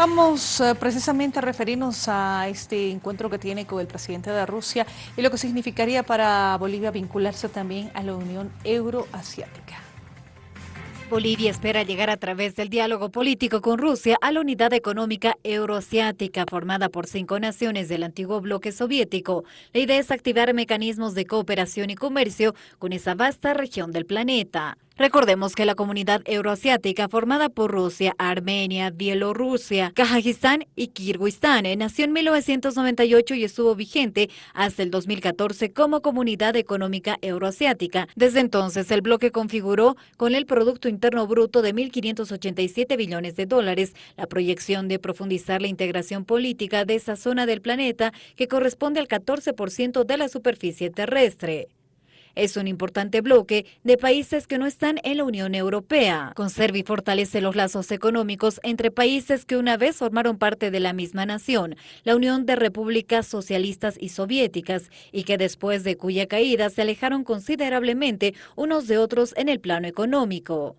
Vamos eh, precisamente a referirnos a este encuentro que tiene con el presidente de Rusia y lo que significaría para Bolivia vincularse también a la Unión Euroasiática. Bolivia espera llegar a través del diálogo político con Rusia a la unidad económica euroasiática formada por cinco naciones del antiguo bloque soviético. La idea es activar mecanismos de cooperación y comercio con esa vasta región del planeta. Recordemos que la comunidad euroasiática formada por Rusia, Armenia, Bielorrusia, Kazajistán y Kirguistán nació en 1998 y estuvo vigente hasta el 2014 como Comunidad Económica Euroasiática. Desde entonces, el bloque configuró con el Producto Interno Bruto de 1.587 billones de dólares la proyección de profundizar la integración política de esa zona del planeta que corresponde al 14% de la superficie terrestre. Es un importante bloque de países que no están en la Unión Europea. Conserva y fortalece los lazos económicos entre países que una vez formaron parte de la misma nación, la Unión de Repúblicas Socialistas y Soviéticas, y que después de cuya caída se alejaron considerablemente unos de otros en el plano económico.